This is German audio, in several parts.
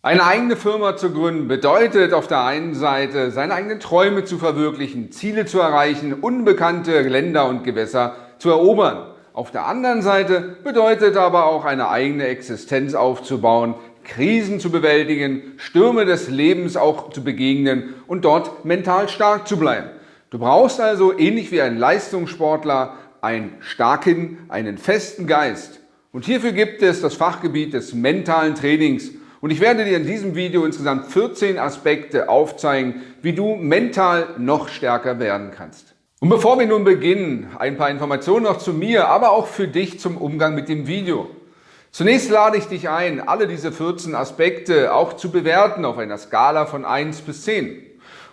Eine eigene Firma zu gründen bedeutet auf der einen Seite, seine eigenen Träume zu verwirklichen, Ziele zu erreichen, unbekannte Länder und Gewässer zu erobern. Auf der anderen Seite bedeutet aber auch eine eigene Existenz aufzubauen, Krisen zu bewältigen, Stürme des Lebens auch zu begegnen und dort mental stark zu bleiben. Du brauchst also, ähnlich wie ein Leistungssportler, einen starken, einen festen Geist. Und hierfür gibt es das Fachgebiet des mentalen Trainings und ich werde dir in diesem Video insgesamt 14 Aspekte aufzeigen, wie du mental noch stärker werden kannst. Und bevor wir nun beginnen, ein paar Informationen noch zu mir, aber auch für dich zum Umgang mit dem Video. Zunächst lade ich dich ein, alle diese 14 Aspekte auch zu bewerten auf einer Skala von 1 bis 10.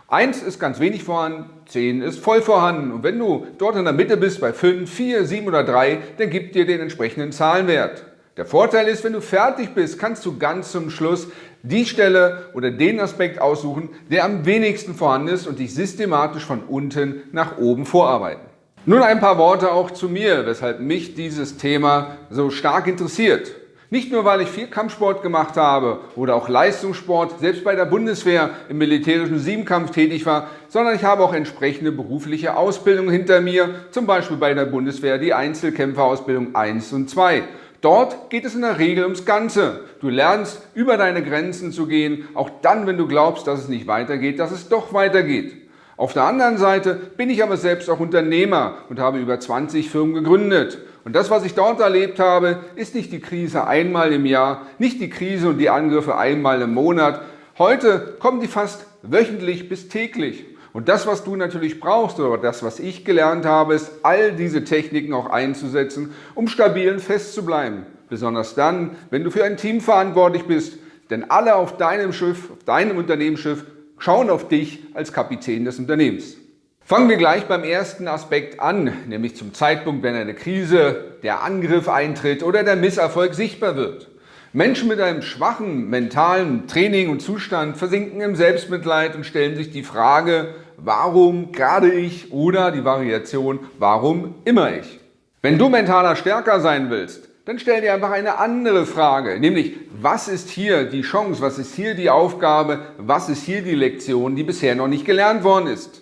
1 ist ganz wenig vorhanden, 10 ist voll vorhanden. Und wenn du dort in der Mitte bist bei 5, 4, 7 oder 3, dann gib dir den entsprechenden Zahlenwert. Der Vorteil ist, wenn du fertig bist, kannst du ganz zum Schluss die Stelle oder den Aspekt aussuchen, der am wenigsten vorhanden ist und dich systematisch von unten nach oben vorarbeiten. Nun ein paar Worte auch zu mir, weshalb mich dieses Thema so stark interessiert. Nicht nur, weil ich viel Kampfsport gemacht habe oder auch Leistungssport, selbst bei der Bundeswehr im militärischen Siebenkampf tätig war, sondern ich habe auch entsprechende berufliche Ausbildung hinter mir, zum Beispiel bei der Bundeswehr die Einzelkämpferausbildung 1 und 2. Dort geht es in der Regel ums Ganze. Du lernst, über deine Grenzen zu gehen, auch dann, wenn du glaubst, dass es nicht weitergeht, dass es doch weitergeht. Auf der anderen Seite bin ich aber selbst auch Unternehmer und habe über 20 Firmen gegründet. Und das, was ich dort erlebt habe, ist nicht die Krise einmal im Jahr, nicht die Krise und die Angriffe einmal im Monat. Heute kommen die fast wöchentlich bis täglich. Und das, was du natürlich brauchst oder das, was ich gelernt habe, ist, all diese Techniken auch einzusetzen, um stabil und fest zu bleiben. Besonders dann, wenn du für ein Team verantwortlich bist. Denn alle auf deinem Schiff, auf deinem Unternehmensschiff, schauen auf dich als Kapitän des Unternehmens. Fangen wir gleich beim ersten Aspekt an, nämlich zum Zeitpunkt, wenn eine Krise, der Angriff eintritt oder der Misserfolg sichtbar wird. Menschen mit einem schwachen mentalen Training und Zustand versinken im Selbstmitleid und stellen sich die Frage, warum gerade ich oder die Variation, warum immer ich. Wenn du mentaler stärker sein willst, dann stell dir einfach eine andere Frage, nämlich was ist hier die Chance, was ist hier die Aufgabe, was ist hier die Lektion, die bisher noch nicht gelernt worden ist.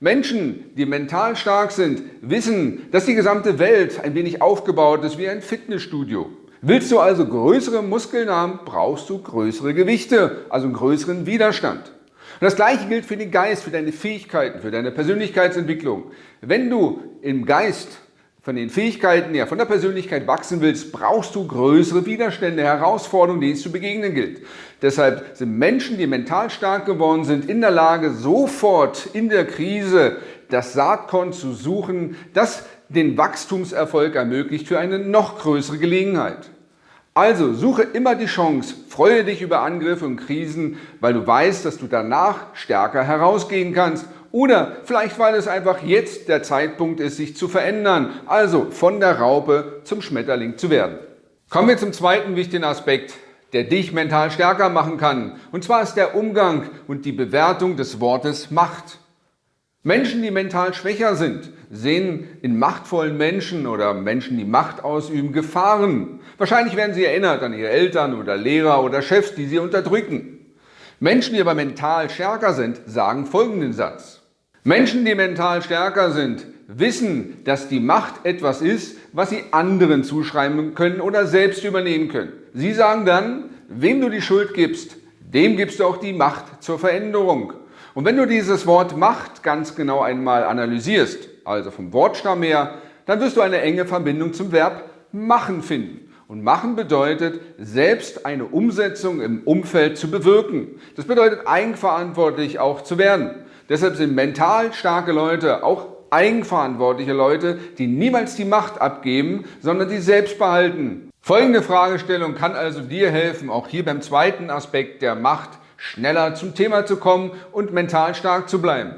Menschen, die mental stark sind, wissen, dass die gesamte Welt ein wenig aufgebaut ist wie ein Fitnessstudio. Willst du also größere Muskeln haben, brauchst du größere Gewichte, also einen größeren Widerstand. Und das Gleiche gilt für den Geist, für deine Fähigkeiten, für deine Persönlichkeitsentwicklung. Wenn du im Geist von den Fähigkeiten her, von der Persönlichkeit wachsen willst, brauchst du größere Widerstände, Herausforderungen, denen es zu begegnen gilt. Deshalb sind Menschen, die mental stark geworden sind, in der Lage, sofort in der Krise das Saatkorn zu suchen, das den Wachstumserfolg ermöglicht für eine noch größere Gelegenheit. Also suche immer die Chance, freue dich über Angriffe und Krisen, weil du weißt, dass du danach stärker herausgehen kannst oder vielleicht, weil es einfach jetzt der Zeitpunkt ist, sich zu verändern, also von der Raupe zum Schmetterling zu werden. Kommen wir zum zweiten wichtigen Aspekt, der dich mental stärker machen kann. Und zwar ist der Umgang und die Bewertung des Wortes Macht. Menschen, die mental schwächer sind, sehen in machtvollen Menschen oder Menschen, die Macht ausüben, Gefahren. Wahrscheinlich werden sie erinnert an ihre Eltern oder Lehrer oder Chefs, die sie unterdrücken. Menschen, die aber mental stärker sind, sagen folgenden Satz. Menschen, die mental stärker sind, wissen, dass die Macht etwas ist, was sie anderen zuschreiben können oder selbst übernehmen können. Sie sagen dann, wem du die Schuld gibst, dem gibst du auch die Macht zur Veränderung. Und wenn du dieses Wort Macht ganz genau einmal analysierst, also vom Wortstamm her, dann wirst du eine enge Verbindung zum Verb machen finden. Und machen bedeutet, selbst eine Umsetzung im Umfeld zu bewirken. Das bedeutet, eigenverantwortlich auch zu werden. Deshalb sind mental starke Leute auch eigenverantwortliche Leute, die niemals die Macht abgeben, sondern die selbst behalten. Folgende Fragestellung kann also dir helfen, auch hier beim zweiten Aspekt der Macht schneller zum Thema zu kommen und mental stark zu bleiben.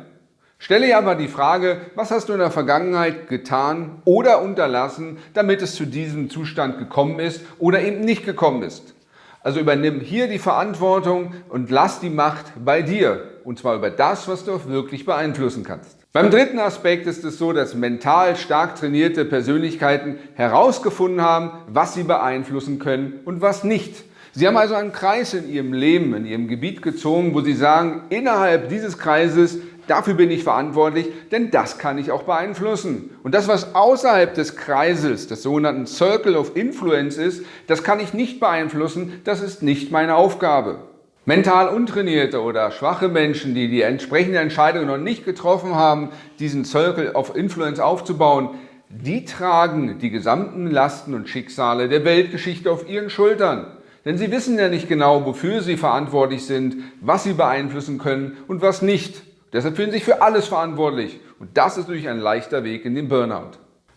Stelle dir aber die Frage, was hast du in der Vergangenheit getan oder unterlassen, damit es zu diesem Zustand gekommen ist oder eben nicht gekommen ist. Also übernimm hier die Verantwortung und lass die Macht bei dir. Und zwar über das, was du auch wirklich beeinflussen kannst. Beim dritten Aspekt ist es so, dass mental stark trainierte Persönlichkeiten herausgefunden haben, was sie beeinflussen können und was nicht. Sie haben also einen Kreis in Ihrem Leben, in Ihrem Gebiet gezogen, wo Sie sagen, innerhalb dieses Kreises, dafür bin ich verantwortlich, denn das kann ich auch beeinflussen. Und das, was außerhalb des Kreises, des sogenannten Circle of Influence ist, das kann ich nicht beeinflussen, das ist nicht meine Aufgabe. Mental untrainierte oder schwache Menschen, die die entsprechende Entscheidung noch nicht getroffen haben, diesen Circle of Influence aufzubauen, die tragen die gesamten Lasten und Schicksale der Weltgeschichte auf ihren Schultern. Denn sie wissen ja nicht genau, wofür sie verantwortlich sind, was sie beeinflussen können und was nicht. Deshalb fühlen sie sich für alles verantwortlich. Und das ist natürlich ein leichter Weg in den Burnout.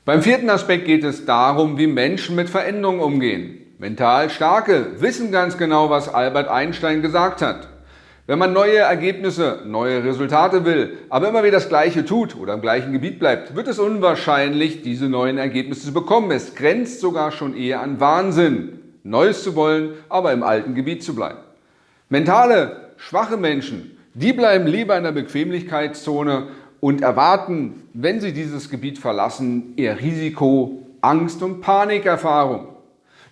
Beim vierten Aspekt geht es darum, wie Menschen mit Veränderungen umgehen. Mental Starke wissen ganz genau, was Albert Einstein gesagt hat. Wenn man neue Ergebnisse, neue Resultate will, aber immer wieder das Gleiche tut oder im gleichen Gebiet bleibt, wird es unwahrscheinlich, diese neuen Ergebnisse zu bekommen. Es grenzt sogar schon eher an Wahnsinn. Neues zu wollen, aber im alten Gebiet zu bleiben. Mentale, schwache Menschen, die bleiben lieber in der Bequemlichkeitszone und erwarten, wenn sie dieses Gebiet verlassen, eher Risiko, Angst und Panikerfahrung.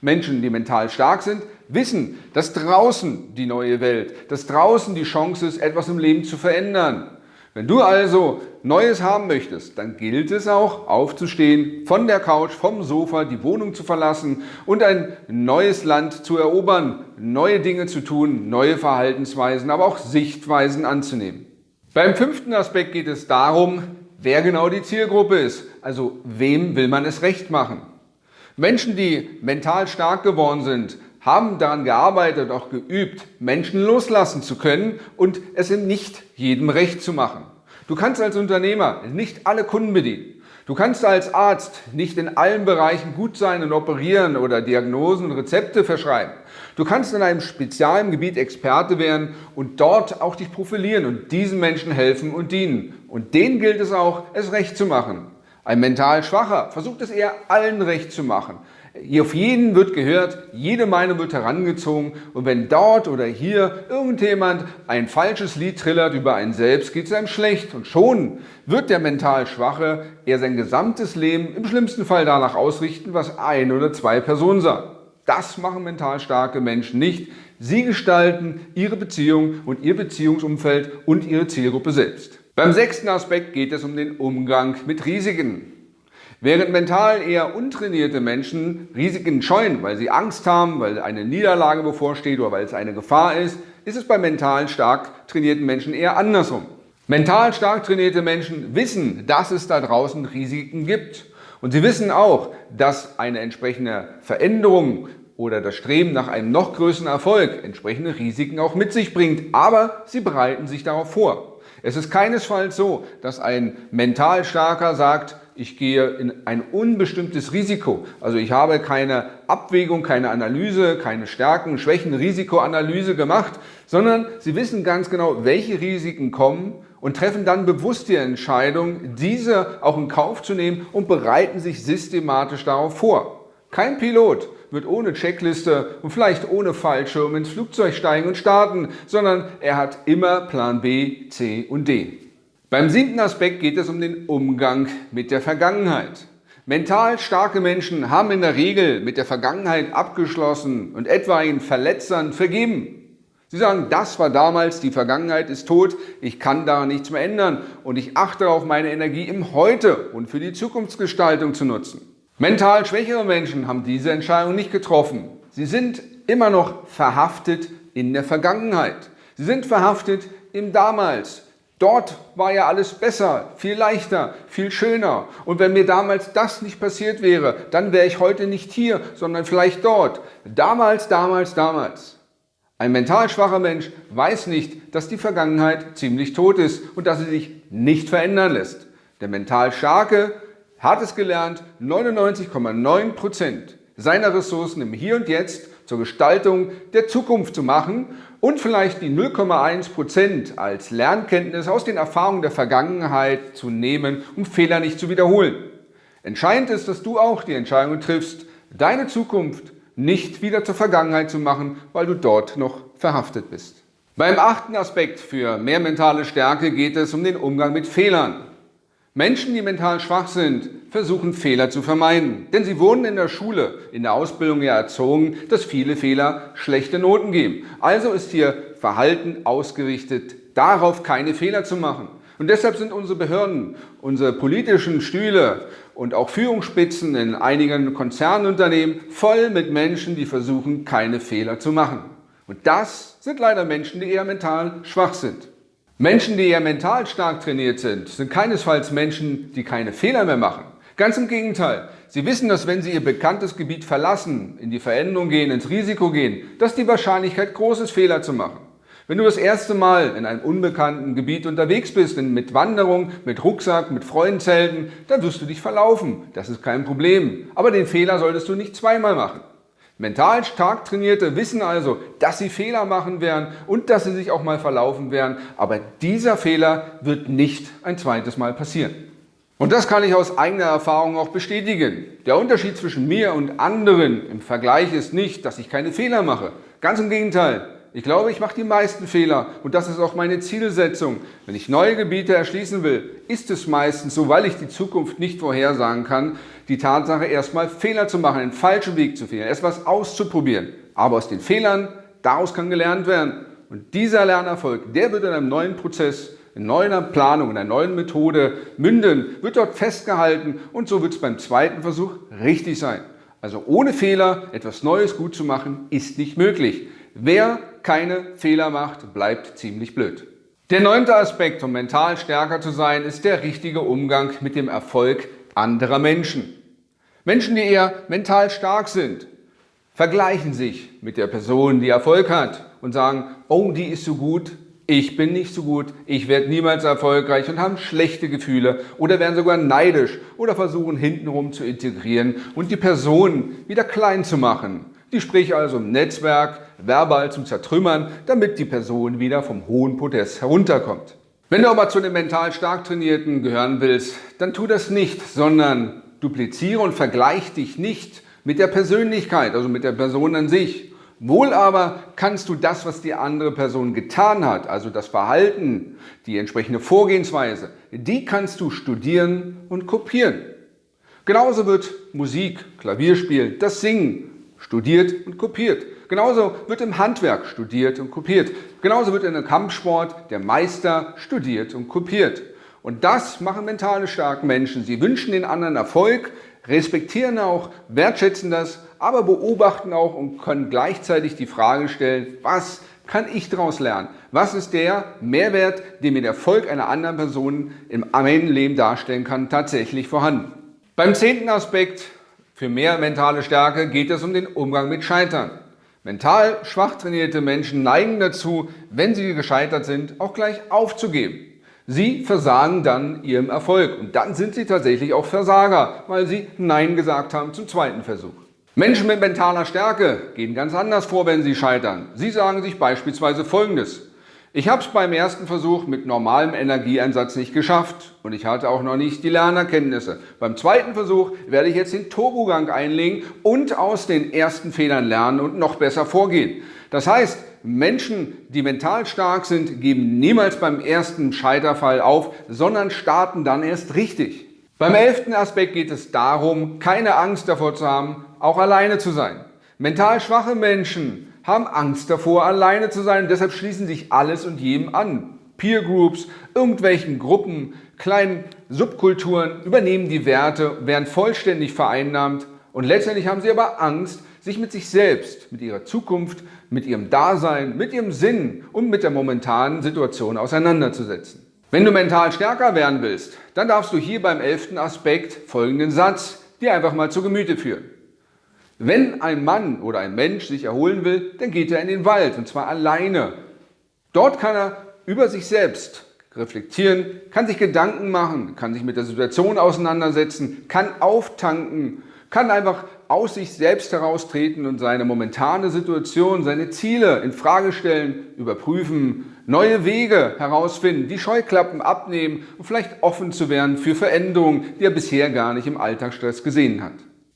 Menschen, die mental stark sind, wissen, dass draußen die neue Welt, dass draußen die Chance ist, etwas im Leben zu verändern. Wenn du also Neues haben möchtest, dann gilt es auch aufzustehen, von der Couch, vom Sofa die Wohnung zu verlassen und ein neues Land zu erobern, neue Dinge zu tun, neue Verhaltensweisen, aber auch Sichtweisen anzunehmen. Beim fünften Aspekt geht es darum, wer genau die Zielgruppe ist, also wem will man es recht machen. Menschen, die mental stark geworden sind, haben daran gearbeitet, auch geübt, Menschen loslassen zu können und es in nicht jedem recht zu machen. Du kannst als Unternehmer nicht alle Kunden bedienen. Du kannst als Arzt nicht in allen Bereichen gut sein und operieren oder Diagnosen und Rezepte verschreiben. Du kannst in einem speziellen Gebiet Experte werden und dort auch dich profilieren und diesen Menschen helfen und dienen. Und denen gilt es auch, es recht zu machen. Ein mental Schwacher versucht es eher allen recht zu machen. Auf jeden wird gehört, jede Meinung wird herangezogen und wenn dort oder hier irgendjemand ein falsches Lied trillert über einen selbst, geht es einem schlecht und schon wird der mental Schwache eher sein gesamtes Leben im schlimmsten Fall danach ausrichten, was ein oder zwei Personen sagen. Das machen mental starke Menschen nicht. Sie gestalten ihre Beziehung und ihr Beziehungsumfeld und ihre Zielgruppe selbst. Beim sechsten Aspekt geht es um den Umgang mit Risiken. Während mental eher untrainierte Menschen Risiken scheuen, weil sie Angst haben, weil eine Niederlage bevorsteht oder weil es eine Gefahr ist, ist es bei mental stark trainierten Menschen eher andersrum. Mental stark trainierte Menschen wissen, dass es da draußen Risiken gibt. Und sie wissen auch, dass eine entsprechende Veränderung oder das Streben nach einem noch größeren Erfolg entsprechende Risiken auch mit sich bringt. Aber sie bereiten sich darauf vor. Es ist keinesfalls so, dass ein mental starker sagt, ich gehe in ein unbestimmtes Risiko. Also ich habe keine Abwägung, keine Analyse, keine Stärken, Schwächen, Risikoanalyse gemacht, sondern Sie wissen ganz genau, welche Risiken kommen und treffen dann bewusst die Entscheidung, diese auch in Kauf zu nehmen und bereiten sich systematisch darauf vor. Kein Pilot wird ohne Checkliste und vielleicht ohne Fallschirm ins Flugzeug steigen und starten, sondern er hat immer Plan B, C und D. Beim siebten Aspekt geht es um den Umgang mit der Vergangenheit. Mental starke Menschen haben in der Regel mit der Vergangenheit abgeschlossen und etwaigen Verletzern vergeben. Sie sagen, das war damals, die Vergangenheit ist tot, ich kann daran nichts mehr ändern und ich achte darauf, meine Energie im Heute und für die Zukunftsgestaltung zu nutzen. Mental schwächere Menschen haben diese Entscheidung nicht getroffen. Sie sind immer noch verhaftet in der Vergangenheit. Sie sind verhaftet im Damals, Dort war ja alles besser, viel leichter, viel schöner. Und wenn mir damals das nicht passiert wäre, dann wäre ich heute nicht hier, sondern vielleicht dort. Damals, damals, damals. Ein mental schwacher Mensch weiß nicht, dass die Vergangenheit ziemlich tot ist und dass sie sich nicht verändern lässt. Der mental Starke hat es gelernt, 99,9 Prozent seiner Ressourcen im Hier und Jetzt zur Gestaltung der Zukunft zu machen und vielleicht die 0,1% als Lernkenntnis aus den Erfahrungen der Vergangenheit zu nehmen, um Fehler nicht zu wiederholen. Entscheidend ist, dass du auch die Entscheidung triffst, deine Zukunft nicht wieder zur Vergangenheit zu machen, weil du dort noch verhaftet bist. Beim achten Aspekt für mehr mentale Stärke geht es um den Umgang mit Fehlern. Menschen, die mental schwach sind, versuchen Fehler zu vermeiden. Denn sie wurden in der Schule, in der Ausbildung ja erzogen, dass viele Fehler schlechte Noten geben. Also ist hier Verhalten ausgerichtet, darauf keine Fehler zu machen. Und deshalb sind unsere Behörden, unsere politischen Stühle und auch Führungsspitzen in einigen Konzernunternehmen voll mit Menschen, die versuchen, keine Fehler zu machen. Und das sind leider Menschen, die eher mental schwach sind. Menschen, die eher mental stark trainiert sind, sind keinesfalls Menschen, die keine Fehler mehr machen. Ganz im Gegenteil. Sie wissen, dass wenn sie ihr bekanntes Gebiet verlassen, in die Veränderung gehen, ins Risiko gehen, dass die Wahrscheinlichkeit groß ist, Fehler zu machen. Wenn du das erste Mal in einem unbekannten Gebiet unterwegs bist, mit Wanderung, mit Rucksack, mit Freundenzelten, dann wirst du dich verlaufen. Das ist kein Problem. Aber den Fehler solltest du nicht zweimal machen. Mental stark Trainierte wissen also, dass sie Fehler machen werden und dass sie sich auch mal verlaufen werden, aber dieser Fehler wird nicht ein zweites Mal passieren. Und das kann ich aus eigener Erfahrung auch bestätigen. Der Unterschied zwischen mir und anderen im Vergleich ist nicht, dass ich keine Fehler mache. Ganz im Gegenteil. Ich glaube, ich mache die meisten Fehler und das ist auch meine Zielsetzung. Wenn ich neue Gebiete erschließen will, ist es meistens so, weil ich die Zukunft nicht vorhersagen kann, die Tatsache erstmal Fehler zu machen, einen falschen Weg zu wählen, etwas auszuprobieren. Aber aus den Fehlern, daraus kann gelernt werden. Und dieser Lernerfolg, der wird in einem neuen Prozess, in neuer Planung, in einer neuen Methode münden, wird dort festgehalten und so wird es beim zweiten Versuch richtig sein. Also ohne Fehler etwas Neues gut zu machen, ist nicht möglich. Wer keine Fehler macht, bleibt ziemlich blöd. Der neunte Aspekt, um mental stärker zu sein, ist der richtige Umgang mit dem Erfolg anderer Menschen. Menschen, die eher mental stark sind, vergleichen sich mit der Person, die Erfolg hat und sagen, oh, die ist so gut, ich bin nicht so gut, ich werde niemals erfolgreich und haben schlechte Gefühle oder werden sogar neidisch oder versuchen hintenrum zu integrieren und die Person wieder klein zu machen die sprich also im Netzwerk verbal zum Zertrümmern, damit die Person wieder vom hohen Podest herunterkommt. Wenn du aber zu den mental stark Trainierten gehören willst, dann tu das nicht, sondern dupliziere und vergleich dich nicht mit der Persönlichkeit, also mit der Person an sich. Wohl aber kannst du das, was die andere Person getan hat, also das Verhalten, die entsprechende Vorgehensweise, die kannst du studieren und kopieren. Genauso wird Musik, Klavierspiel, das Singen, studiert und kopiert. Genauso wird im Handwerk studiert und kopiert. Genauso wird in der Kampfsport der Meister studiert und kopiert. Und das machen mentale starke Menschen. Sie wünschen den anderen Erfolg, respektieren auch, wertschätzen das, aber beobachten auch und können gleichzeitig die Frage stellen, was kann ich daraus lernen? Was ist der Mehrwert, den mir der Erfolg einer anderen Person im eigenen Leben darstellen kann, tatsächlich vorhanden? Beim zehnten Aspekt für mehr mentale Stärke geht es um den Umgang mit Scheitern. Mental schwach trainierte Menschen neigen dazu, wenn sie gescheitert sind, auch gleich aufzugeben. Sie versagen dann ihrem Erfolg und dann sind sie tatsächlich auch Versager, weil sie Nein gesagt haben zum zweiten Versuch. Menschen mit mentaler Stärke gehen ganz anders vor, wenn sie scheitern. Sie sagen sich beispielsweise Folgendes. Ich habe es beim ersten Versuch mit normalem Energieeinsatz nicht geschafft und ich hatte auch noch nicht die Lernerkenntnisse. Beim zweiten Versuch werde ich jetzt den Turbogang einlegen und aus den ersten Fehlern lernen und noch besser vorgehen. Das heißt, Menschen, die mental stark sind, geben niemals beim ersten Scheiterfall auf, sondern starten dann erst richtig. Beim elften Aspekt geht es darum, keine Angst davor zu haben, auch alleine zu sein. Mental schwache Menschen haben Angst davor, alleine zu sein deshalb schließen sich alles und jedem an. Peer Groups, irgendwelchen Gruppen, kleinen Subkulturen übernehmen die Werte, werden vollständig vereinnahmt und letztendlich haben sie aber Angst, sich mit sich selbst, mit ihrer Zukunft, mit ihrem Dasein, mit ihrem Sinn und mit der momentanen Situation auseinanderzusetzen. Wenn du mental stärker werden willst, dann darfst du hier beim elften Aspekt folgenden Satz dir einfach mal zu Gemüte führen. Wenn ein Mann oder ein Mensch sich erholen will, dann geht er in den Wald und zwar alleine. Dort kann er über sich selbst reflektieren, kann sich Gedanken machen, kann sich mit der Situation auseinandersetzen, kann auftanken, kann einfach aus sich selbst heraustreten und seine momentane Situation, seine Ziele in Frage stellen, überprüfen, neue Wege herausfinden, die Scheuklappen abnehmen und vielleicht offen zu werden für Veränderungen, die er bisher gar nicht im Alltagsstress gesehen hat.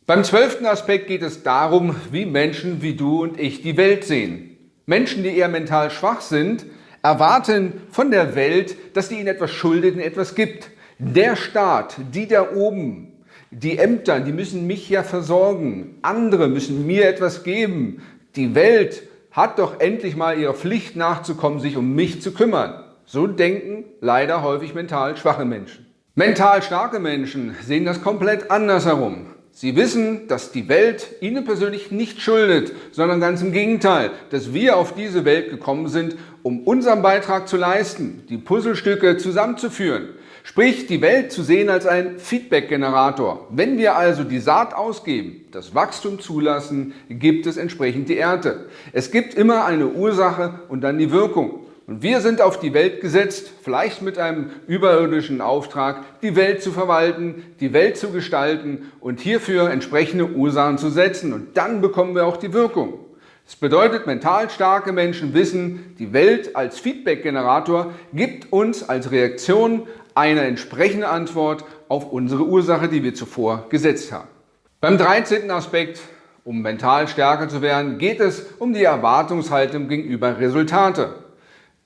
Beim zwölften Aspekt geht es darum, wie Menschen wie du und ich die Welt sehen. Menschen, die eher mental schwach sind, erwarten von der Welt, dass sie ihnen etwas schuldet und etwas gibt. Der Staat, die da oben, die Ämter, die müssen mich ja versorgen. Andere müssen mir etwas geben. Die Welt hat doch endlich mal ihrer Pflicht nachzukommen, sich um mich zu kümmern. So denken leider häufig mental schwache Menschen. Mental starke Menschen sehen das komplett andersherum. Sie wissen, dass die Welt ihnen persönlich nicht schuldet, sondern ganz im Gegenteil, dass wir auf diese Welt gekommen sind, um unseren Beitrag zu leisten, die Puzzlestücke zusammenzuführen. Sprich, die Welt zu sehen als ein Feedback-Generator. Wenn wir also die Saat ausgeben, das Wachstum zulassen, gibt es entsprechend die Ernte. Es gibt immer eine Ursache und dann die Wirkung. Und wir sind auf die Welt gesetzt, vielleicht mit einem überirdischen Auftrag, die Welt zu verwalten, die Welt zu gestalten und hierfür entsprechende Ursachen zu setzen. Und dann bekommen wir auch die Wirkung. Das bedeutet, mental starke Menschen wissen, die Welt als Feedback-Generator gibt uns als Reaktion eine entsprechende Antwort auf unsere Ursache, die wir zuvor gesetzt haben. Beim 13. Aspekt, um mental stärker zu werden, geht es um die Erwartungshaltung gegenüber Resultate.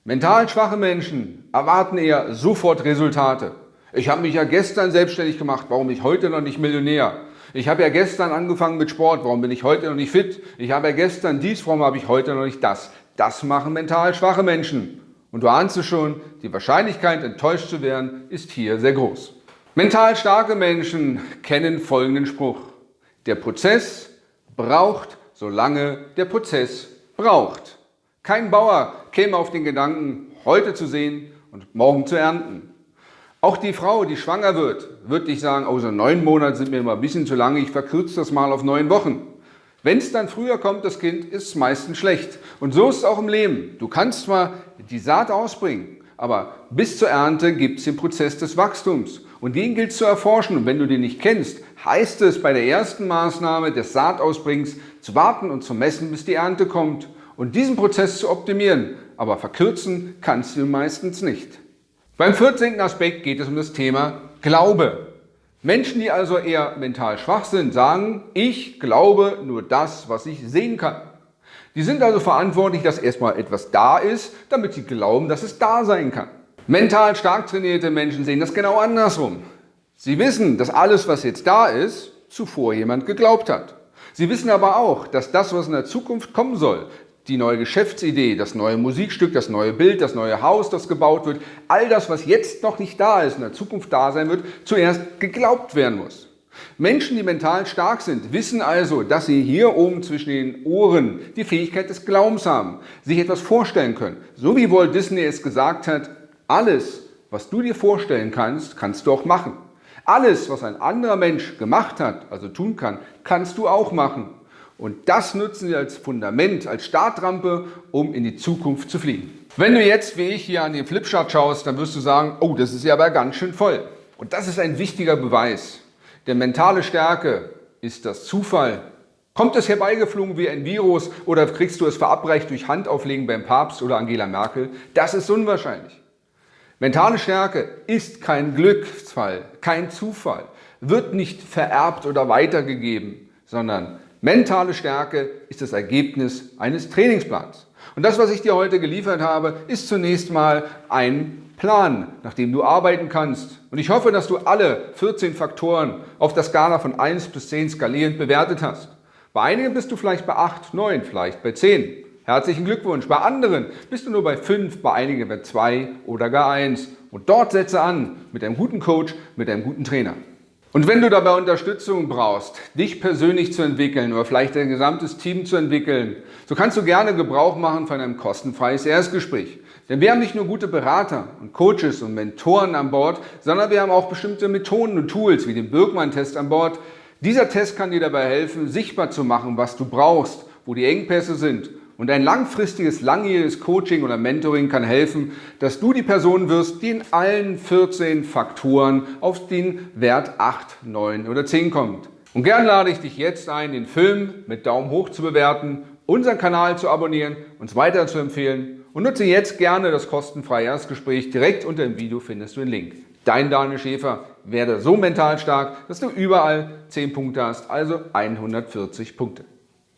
Mental schwache Menschen erwarten eher sofort Resultate. Ich habe mich ja gestern selbstständig gemacht, warum bin ich heute noch nicht Millionär? Ich habe ja gestern angefangen mit Sport, warum bin ich heute noch nicht fit? Ich habe ja gestern dies, warum habe ich heute noch nicht das? Das machen mental schwache Menschen. Und du ahnst es schon, die Wahrscheinlichkeit enttäuscht zu werden ist hier sehr groß. Mental starke Menschen kennen folgenden Spruch. Der Prozess braucht, solange der Prozess braucht. Kein Bauer käme auf den Gedanken, heute zu sehen und morgen zu ernten. Auch die Frau, die schwanger wird, wird nicht sagen, oh, so neun Monate sind mir immer ein bisschen zu lange, ich verkürze das mal auf neun Wochen. Wenn es dann früher kommt, das Kind, ist es meistens schlecht. Und so ist es auch im Leben. Du kannst zwar die Saat ausbringen, aber bis zur Ernte gibt es den Prozess des Wachstums. Und den gilt es zu erforschen. Und wenn du den nicht kennst, heißt es bei der ersten Maßnahme des Saatausbringens zu warten und zu messen, bis die Ernte kommt und diesen Prozess zu optimieren, aber verkürzen kannst du meistens nicht. Beim 14. Aspekt geht es um das Thema Glaube. Menschen, die also eher mental schwach sind, sagen, ich glaube nur das, was ich sehen kann. Die sind also verantwortlich, dass erstmal etwas da ist, damit sie glauben, dass es da sein kann. Mental stark trainierte Menschen sehen das genau andersrum. Sie wissen, dass alles, was jetzt da ist, zuvor jemand geglaubt hat. Sie wissen aber auch, dass das, was in der Zukunft kommen soll, die neue Geschäftsidee, das neue Musikstück, das neue Bild, das neue Haus, das gebaut wird, all das, was jetzt noch nicht da ist, in der Zukunft da sein wird, zuerst geglaubt werden muss. Menschen, die mental stark sind, wissen also, dass sie hier oben zwischen den Ohren die Fähigkeit des Glaubens haben, sich etwas vorstellen können. So wie Walt Disney es gesagt hat, alles, was du dir vorstellen kannst, kannst du auch machen. Alles, was ein anderer Mensch gemacht hat, also tun kann, kannst du auch machen. Und das nutzen Sie als Fundament, als Startrampe, um in die Zukunft zu fliegen. Wenn du jetzt, wie ich, hier an den Flipchart schaust, dann wirst du sagen, oh, das ist ja aber ganz schön voll. Und das ist ein wichtiger Beweis. Denn mentale Stärke ist das Zufall. Kommt es herbeigeflogen wie ein Virus oder kriegst du es verabreicht durch Handauflegen beim Papst oder Angela Merkel? Das ist unwahrscheinlich. Mentale Stärke ist kein Glücksfall, kein Zufall, wird nicht vererbt oder weitergegeben, sondern Mentale Stärke ist das Ergebnis eines Trainingsplans. Und das, was ich dir heute geliefert habe, ist zunächst mal ein Plan, nach dem du arbeiten kannst. Und ich hoffe, dass du alle 14 Faktoren auf der Skala von 1 bis 10 skalierend bewertet hast. Bei einigen bist du vielleicht bei 8, 9, vielleicht bei 10. Herzlichen Glückwunsch. Bei anderen bist du nur bei 5, bei einigen bei 2 oder gar 1. Und dort setze an mit einem guten Coach, mit einem guten Trainer. Und wenn du dabei Unterstützung brauchst, dich persönlich zu entwickeln oder vielleicht dein gesamtes Team zu entwickeln, so kannst du gerne Gebrauch machen von einem kostenfreies Erstgespräch. Denn wir haben nicht nur gute Berater und Coaches und Mentoren an Bord, sondern wir haben auch bestimmte Methoden und Tools wie den Birkmann-Test an Bord. Dieser Test kann dir dabei helfen, sichtbar zu machen, was du brauchst, wo die Engpässe sind und ein langfristiges, langjähriges Coaching oder Mentoring kann helfen, dass du die Person wirst, die in allen 14 Faktoren auf den Wert 8, 9 oder 10 kommt. Und gern lade ich dich jetzt ein, den Film mit Daumen hoch zu bewerten, unseren Kanal zu abonnieren, uns weiter zu empfehlen und nutze jetzt gerne das kostenfreie Erstgespräch. Direkt unter dem Video findest du den Link. Dein Daniel Schäfer, werde so mental stark, dass du überall 10 Punkte hast, also 140 Punkte.